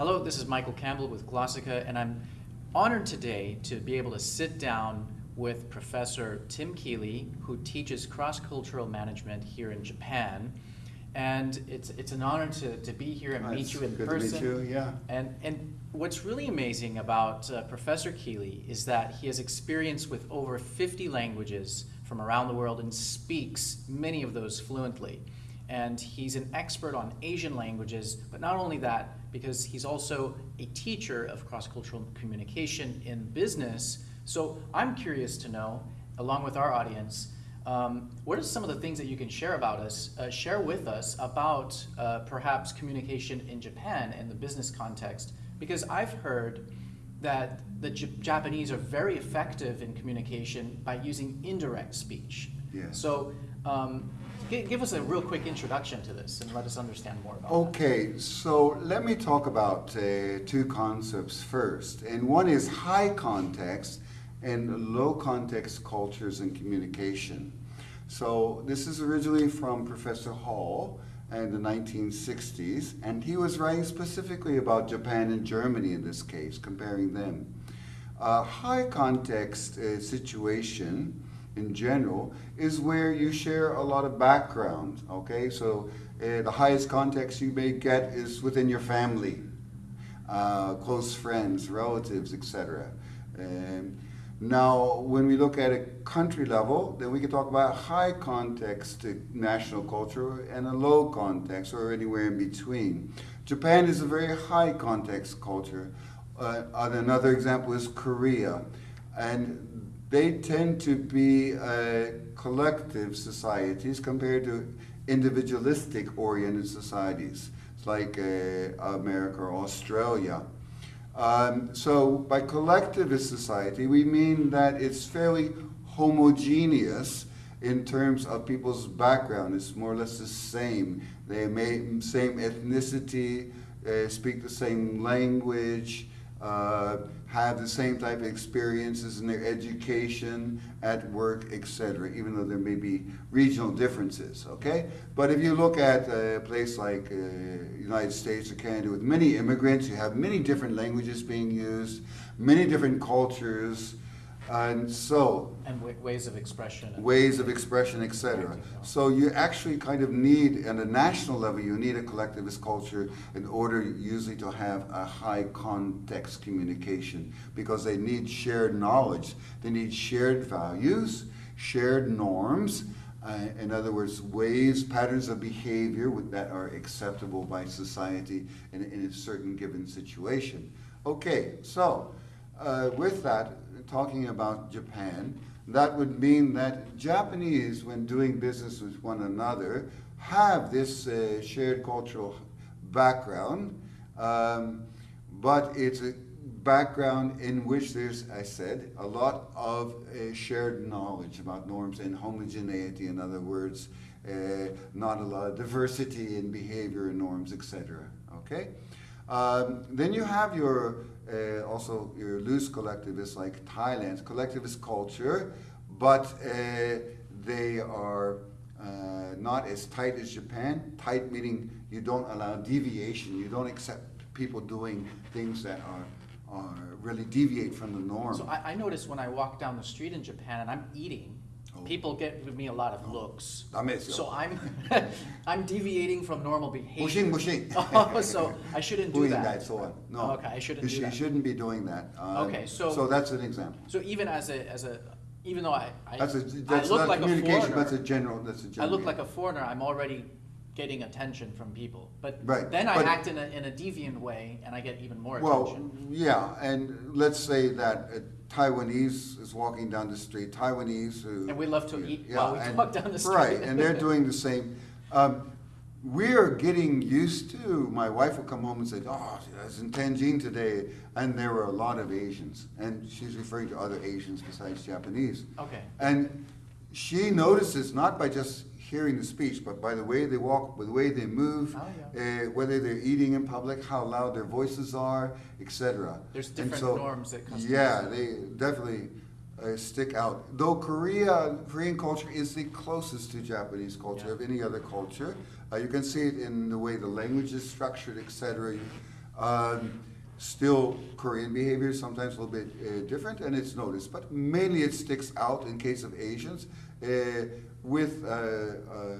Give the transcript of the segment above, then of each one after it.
Hello, this is Michael Campbell with Glossika, and I'm honored today to be able to sit down with Professor Tim Keeley, who teaches cross-cultural management here in Japan. And it's, it's an honor to, to be here and Oh, meet you in good person. to meet you, yeah. And, and what's really amazing about uh, Professor Keeley is that he has experience with over 50 languages from around the world and speaks many of those fluently. And he's an expert on Asian languages, but not only that, because he's also a teacher of cross-cultural communication in business. So I'm curious to know, along with our audience, um, what are some of the things that you can share about us, uh, share with us about uh, perhaps communication in Japan in the business context? Because I've heard that the J- Japanese are very effective in communication by using indirect speech. Yes. So um, gi- give us a real quick introduction to this and let us understand more about it. Okay, so let me talk about uh, two concepts first. And one is high context and low context cultures and communication. So this is originally from Professor Hall in the 1960s, and he was writing specifically about Japan and Germany in this case, comparing them. A high context uh, situation in general is where you share a lot of background, okay? So uh, the highest context you may get is within your family, uh, close friends, relatives, etc. Um, now, when we look at a country level, then we can talk about high context national culture and a low context or anywhere in between. Japan is a very high context culture. Uh, another example is Korea. And they tend to be uh, collective societies compared to individualistic oriented societies. Like uh, America or Australia. Um, so by collectivist society, we mean that it's fairly homogeneous in terms of people's background. It's more or less the same. They may same ethnicity, uh, speak the same language, uh, have the same type of experiences in their education, at work, etc., even though there may be regional differences, okay? But if you look at a place like uh, United States or Canada with many immigrants, you have many different languages being used, many different cultures, and so And wa- ways of expression. ways of expression, etc. So you actually kind of need, at a national level, you need a collectivist culture in order usually to have a high context communication because they need shared knowledge. They need shared values, shared norms, uh, in other words, ways, patterns of behavior with- that are acceptable by society in, in a certain given situation. Okay, so uh, with that, talking about Japan, that would mean that Japanese, when doing business with one another, have this uh, shared cultural background, um, but it's a background in which there's, I said, a lot of uh, shared knowledge about norms and homogeneity, in other words, uh, not a lot of diversity in behavior and norms, etc. Okay? Um, then you have your uh, also your loose collectivists like Thailand's collectivist culture, but uh, they are uh, not as tight as Japan. Tight meaning you don't allow deviation. You don't accept people doing things that are, are really deviate from the norm. So I, I notice when I walk down the street in Japan and I'm eating. People get with me a lot of looks. So I'm I'm deviating from normal behavior. Oh, so I shouldn't do that. No. Okay, I shouldn't do that. you shouldn't be doing that. Uh, Okay, so- so that's an example. So even as a as a even though I I, That's a I that's look not like a communication. foreigner, That's a general. That's a I general. look like a foreigner. I'm already getting attention from people. But Right, then I but- act in a in a deviant way and I get even more Well, attention. yeah, and let's say that a Taiwanese is walking down the street, Taiwanese who. And we love to eat Yeah, while we and- walk down the street. Right, and they're doing the same. Um, we're getting used to, my wife will come home and say, oh, I was in Tenjin today, and there were a lot of Asians. And she's referring to other Asians besides Japanese. Okay. And she notices not by just hearing the speech, but by the way they walk, by the way they move, Oh, uh, whether they're eating in public, how loud their voices are, etc. There's different so- norms that customers- Yeah, they definitely uh, stick out. Though Korea, Korean culture is the closest to Japanese culture Yeah. of any other culture. Uh, you can see it in the way the language is structured, etc. Um, still, Korean behavior is sometimes a little bit uh, different, and it's noticed. But mainly, it sticks out in case of Asians uh, with uh, uh,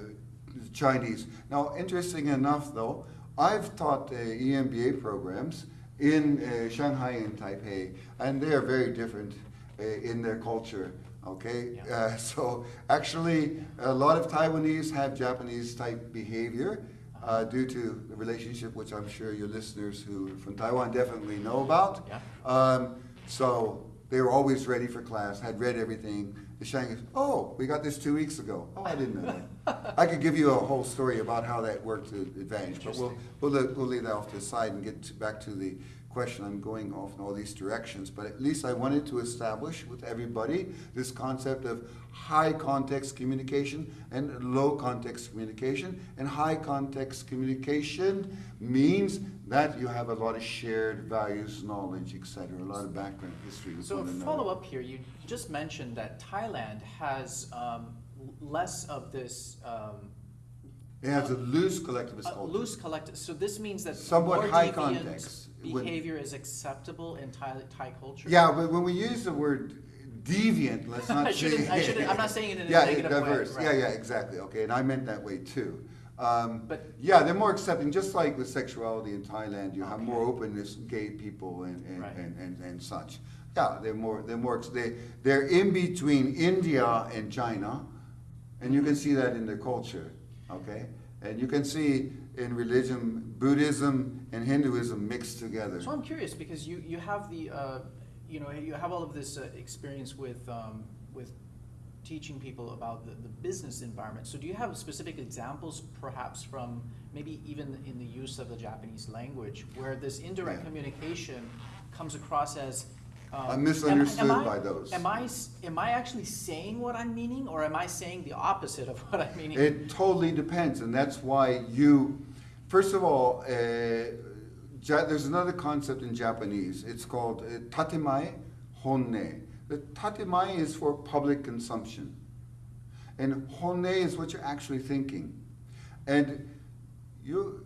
Chinese. Now, interesting enough, though, I've taught uh, EMBA programs in uh, Shanghai and Taipei, and they are very different uh, in their culture. Okay, Yeah. uh, so actually, a lot of Taiwanese have Japanese type behavior uh, due to the relationship, which I'm sure your listeners who are from Taiwan definitely know about. Yeah. Um, so they were always ready for class, had read everything. The Chinese, oh, we got this two weeks ago. Oh, I didn't know that. I could give you a whole story about how that worked to advantage, but we'll, we'll, we'll leave that off to the side and get to, back to the question. I'm going off in all these directions, but at least I wanted to establish with everybody this concept of high context communication and low context communication. And high context communication means that you have a lot of shared values, knowledge, etc., a lot of background history So a follow up here, you just mentioned that Thailand has um, less of this um, It has a loose collectivist culture. loose collective. So this means that Somewhat high deviant context. Behavior is acceptable in Thai, Thai culture. Yeah, but when we use the word deviant, let's not I say. I shouldn't- I'm not saying it in a yeah, negative way, diverse. right. Yeah, yeah, exactly. Okay, and I meant that way too. Um, But- yeah, they're more accepting, just like with sexuality in Thailand, you have more openness, gay people and and, Right. and, and, and such. Yeah, they're more they're more they they're in between India and China, and you can see that in their culture. Okay, and you can see in religion, Buddhism and Hinduism mixed together. So I'm curious because you, you have the uh, you know you have all of this uh, experience with um, with teaching people about the, the business environment. So do you have specific examples, perhaps from maybe even in the use of the Japanese language, where this indirect Yeah. communication comes across as um, I'm misunderstood am I- by those. Am I am I actually saying what I'm meaning, or am I saying the opposite of what I'm meaning? It totally depends, and that's why you, first of all, uh, ja- there's another concept in Japanese. It's called uh, tatemae honne. The tatemae is for public consumption, and honne is what you're actually thinking. And you,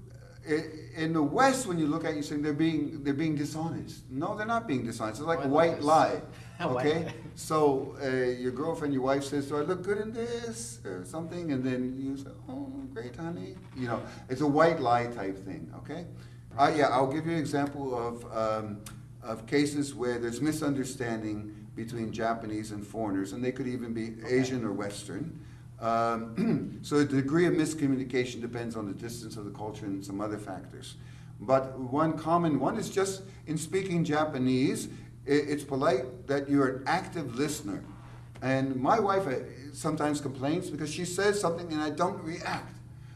in the West, when you look at it, you saying they're being they're being dishonest. No, they're not being dishonest. It's like a White white lie. Okay. So uh, your girlfriend, your wife says, "Do I look good in this?" or something, and then you say, "Oh, great, honey." You know, it's a white lie type thing. Okay, uh, yeah, I'll give you an example of um, of cases where there's misunderstanding between Japanese and foreigners, and they could even be Asian or Western. Um, so the degree of miscommunication depends on the distance of the culture and some other factors. But one common one is just in speaking Japanese, it's polite that you're an active listener. And my wife uh, sometimes complains because she says something and I don't react.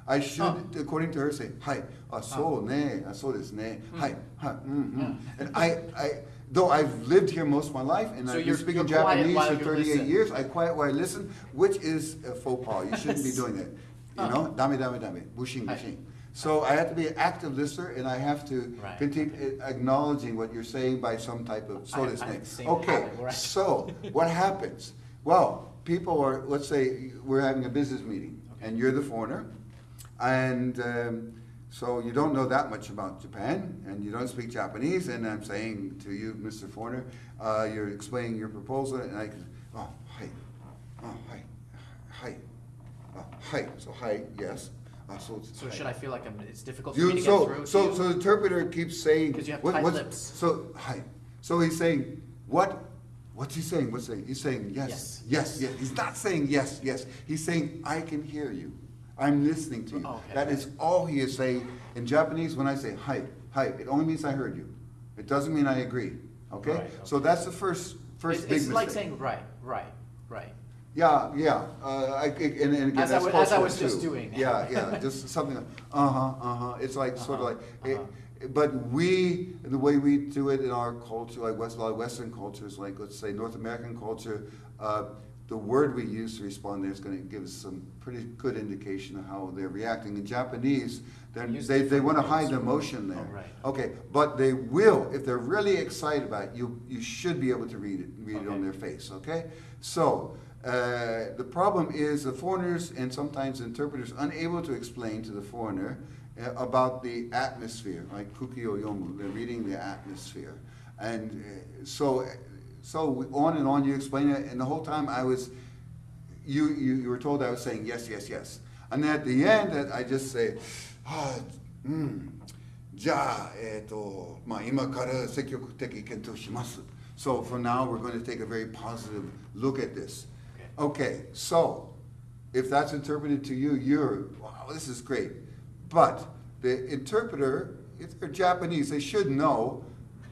I should, Oh. according to her, say, hi, ah, so ne, ah, so desu ne, hi, hi, mm, mm. And I, I, though I've lived here most of my life and So I've been speaking Japanese for 38 listen. years, I quiet while I listen, which is a faux pas. You shouldn't be doing it. You know, dame, dame, dame, bushing, Hi. So I have to be an active listener and I have to Right. continue acknowledging what you're saying by some type of, so I- to I have say. the same Okay, right. so what happens? Well, people are, let's say we're having a business meeting and you're the foreigner and um, so you don't know that much about Japan and you don't speak Japanese and I'm saying to you, Mr. Foreigner, uh, you're explaining your proposal and I can, oh, hi, oh, hi, hi, oh, hi, so hi, yes. So should I feel like I'm, it's difficult for me to You, get so, through? to so, you? so the interpreter keeps saying. 'Cause you have what- tight what's- lips. So, hi, so he's saying, what, what's he saying, what's he saying? He's saying, yes, yes, yes, he's not saying yes, yes, he's saying, I can hear you, I'm listening to you. Oh, Okay. That is all he is saying. In Japanese, when I say hi, hi, it only means I heard you. It doesn't mean I agree, okay? Right, So that's the first, first big It's like mistake. saying right, right. Yeah, yeah, uh, I, and, and again, As I that's wa- as I cultural was just too. doing. Yeah, yeah, just something like, uh-huh, uh-huh, it's like, sort of Uh-huh, like, it, but we, the way we do it in our culture, like West, a lot of Western cultures, like, let's say, North American culture, uh, the word we use to respond there is gonna give us some pretty good indication of how they're reacting. In Japanese, they're, Use they, they different wanna words. hide the emotion there. Oh, right. Okay, but they will, if they're really excited about it, you, you should be able to read it, read it on Okay. their face, okay? So, uh, the problem is the foreigners and sometimes interpreters unable to explain to the foreigner uh, about the atmosphere, like Kukio Yomu, they're reading the atmosphere. And uh, so, so we, on and on you explain it, and the whole time I was, you, you, you, were told I was saying yes, yes, yes. And at the end, uh, I just say, ah, mm, ja, eto, ma ima kara sekyoku teki kento shimasu. So from now, we're going to take a very positive look at this. Okay, so if that's interpreted to you, you're, wow, this is great. But the interpreter, if they're Japanese, they should know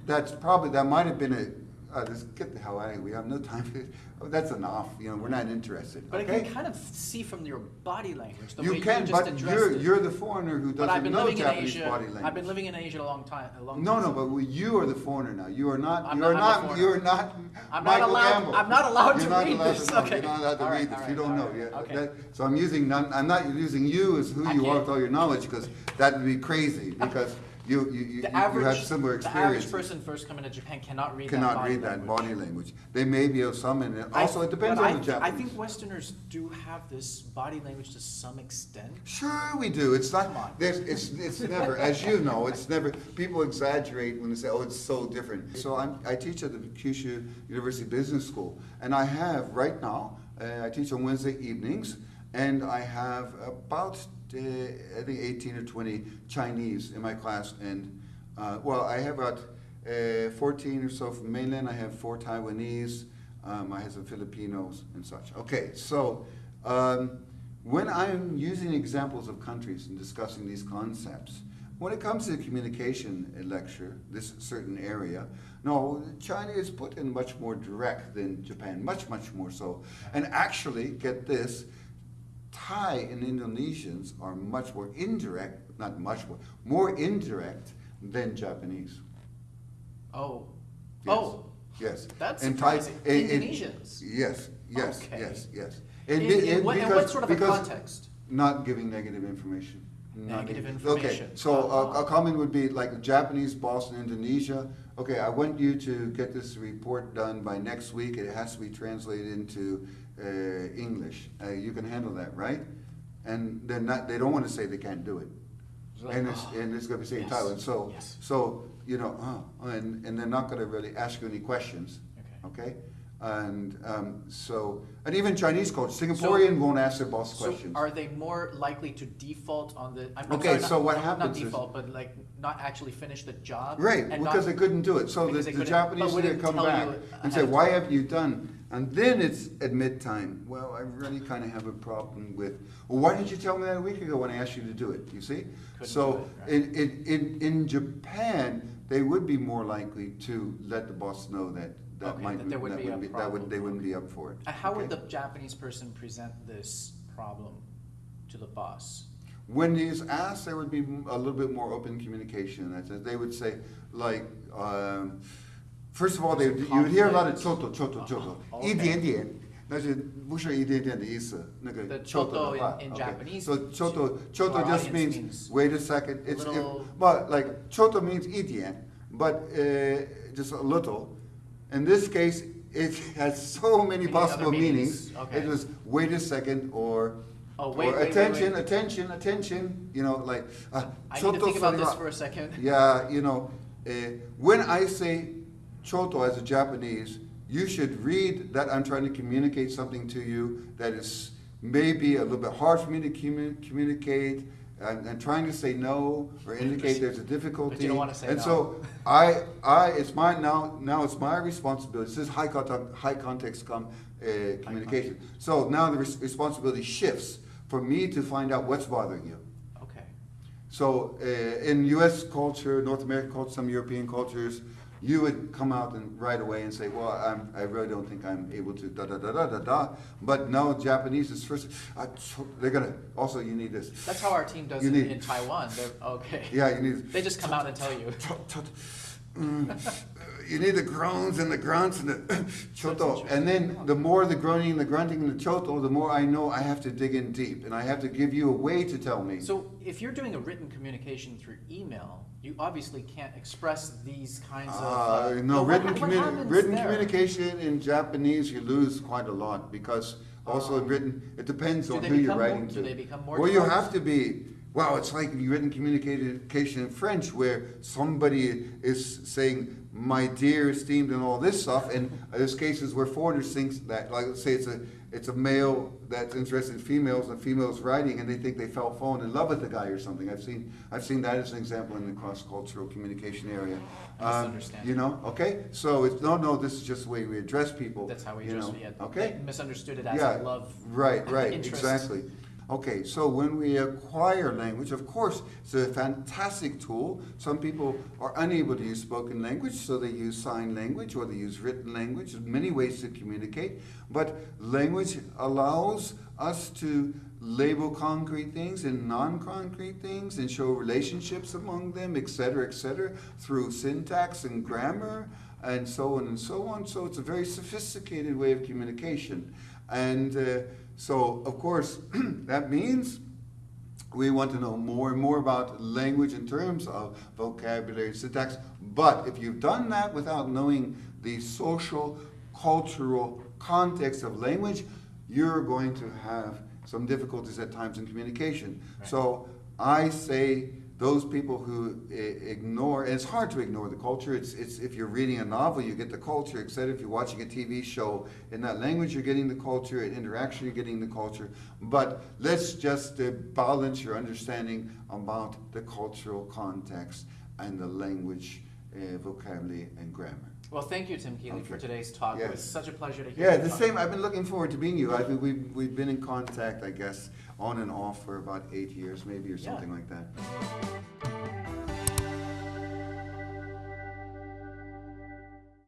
that's probably, that might have been a, uh, just get the hell out of here, we have no time for it. Oh, that's enough, you know, we're not interested, But I can kind of see from your body language, the You way can, you just but addressed you're, it. you're the foreigner who but I've doesn't been know living in Japanese Asia. body language. I've been living in Asia a long time. A long No, time. no, but we- you are the foreigner now. You are not. I'm you are not- I'm not. You are not. I'm not allowed- Campbell. I'm not allowed You're to read allowed this. To. Okay. You're not allowed to All right, read this. You don't know. right. Okay. That- so I'm using. I'm not using you as who you are with all your knowledge because that would be crazy because you you, you, the you average, have similar the average person first coming to Japan cannot read Cannot that body read that language. body language. They may be of some, and I- also it depends on I, the Japanese. I think Westerners do have this body language to some extent. Sure, we do. It's not. Come on. It's it's never, as you know, it's never. People exaggerate when they say, "Oh, it's so different." So I'm, I teach at the Kyushu University Business School, and I have right now. Uh, I teach on Wednesday evenings, and I have about I think 18 or 20 Chinese in my class, and uh, well, I have about uh, 14 or so from mainland. I have four Taiwanese. Um, I have some Filipinos and such. Okay, so. Um, when I'm using examples of countries and discussing these concepts, when it comes to the communication lecture, this certain area, no, China is put in much more direct than Japan, much, much more so. And actually, get this, Thai and Indonesians are much more indirect, not much more, more indirect than Japanese. Oh. Yes. Oh. Yes. That's And Thai- and- and- eh, eh, Indonesians. Yes, yes, Okay. yes, yes. And in and what, in because- what sort of a context? Not giving negative information. Not Negative giving- Okay, information. so a, Oh. a uh-huh. comment would be like Japanese boss in Indonesia. Okay, I want you to get this report done by next week. It has to be translated into English. Uh, you can handle that, right? And they're not. They don't want to say they can't do it. It's like, and it's oh, and it's going to be saying yes, Thailand. So yes. so you know, uh, and and they're not going to really ask you any questions. Okay. Okay. And um, so, and even Chinese culture, Singaporean won't ask their boss So questions. are they more likely to default on the? I'm, Okay, sorry, not- so what happens Not default, but like not actually finish the job. Right, and because not- they couldn't do it. So the, the Japanese but wouldn't come back and say, why have you done? And then it's admit time. Well, I really kind of have a problem with, well, why didn't you tell me that a week ago when I asked you to do it? You see? Couldn't So it, right. in, in, in, in Japan, they would be more likely to let the boss know that, that Okay, might, that there would that be a would be, that problem. would, they wouldn't be up for it. Uh, How would okay? the Japanese person present this problem to the boss? When he's asked, there would be a little bit more open communication. That's it. They would say, like, um, first of all, they, you would hear a lot of choto, choto, choto. Oh, 一 okay. 点点，那是不是一点点的意思？那个 The choto 的 choto 话 in- in okay. Japanese So to- choto, to choto our just audience means, means wait a second. It's it, little- but like choto means 一点, but uh, just a little. in this case, it has so many Many possible meanings. meanings, okay. It was wait a second or Oh, wait, or wait, attention, wait. attention, attention. You know, like uh, I need to think about this for a second. Yeah, you know, uh, when I say choto as a Japanese, you should read that I'm trying to communicate something to you that is maybe a little bit hard for me to commu- communicate. And, and trying to say no or indicate there's a difficulty. wanna say and no. so I, I, it's my now. Now it's my responsibility. This is high context, high context com, uh, communication. So now the res- responsibility shifts for me to find out what's bothering you. Okay. So uh, in U.S. culture, North American culture, some European cultures, you would come out and right away and say, "Well, I'm, I really don't think I'm able to." Da da da da da da. But no, Japanese is first. Uh, they're gonna also. You need this. That's how our team does You it need- in Taiwan. They're, okay. Yeah, you need. They just come out and tell you. You need the groans and the grunts and the choto. And then the more the groaning and the grunting and the choto, the more I know I have to dig in deep, and I have to give you a way to tell me. So if you're doing a written communication through email, you obviously can't express these kinds of. Uh, uh, no, written, ha- what communi- happens written there? communication in Japanese, you lose quite a lot because also in Um, written, it depends on who you're become more- writing do to. they become more Well, you have to be, wow, it's like you written communication in French where somebody is saying, my dear, esteemed, and all this stuff. And there's cases where foreigners think that, like, let's say it's a it's a male that's interested in females and females writing and they think they fell fallen in love with the guy or something. I've seen I've seen that as an example in the cross cultural communication area. Um, Misunderstanding. you know, okay? So it's no no, this is just the way we address people. That's how we address. know, yeah, Okay? they misunderstood it as Yeah, love. Right, right, interest. exactly. Okay, so when we acquire language, of course, it's a fantastic tool. Some people are unable to use spoken language, so they use sign language or they use written language. There's many ways to communicate, but language allows us to label concrete things and non-concrete things and show relationships among them, et cetera, et cetera, through syntax and grammar and so on and so on. So it's a very sophisticated way of communication. And uh, so, of course, that means we want to know more and more about language in terms of vocabulary, syntax. But if you've done that without knowing the social, cultural context of language, you're going to have some difficulties at times in communication. Right. So I say those people who ignore, and it's hard to ignore the culture. It's, it's if you're reading a novel, you get the culture, etc. If you're watching a TV show in that language, you're getting the culture. In interaction, you're getting the culture. But let's just balance your understanding about the cultural context and the language, uh, vocabulary, and grammar. Well, thank you, Tim Keeley, for today's talk. It was such a pleasure to hear. Yeah, the same. I've been looking forward to being you. I think we've, we've been in contact, I guess, on and off for about eight years, maybe, or Yeah. something like that.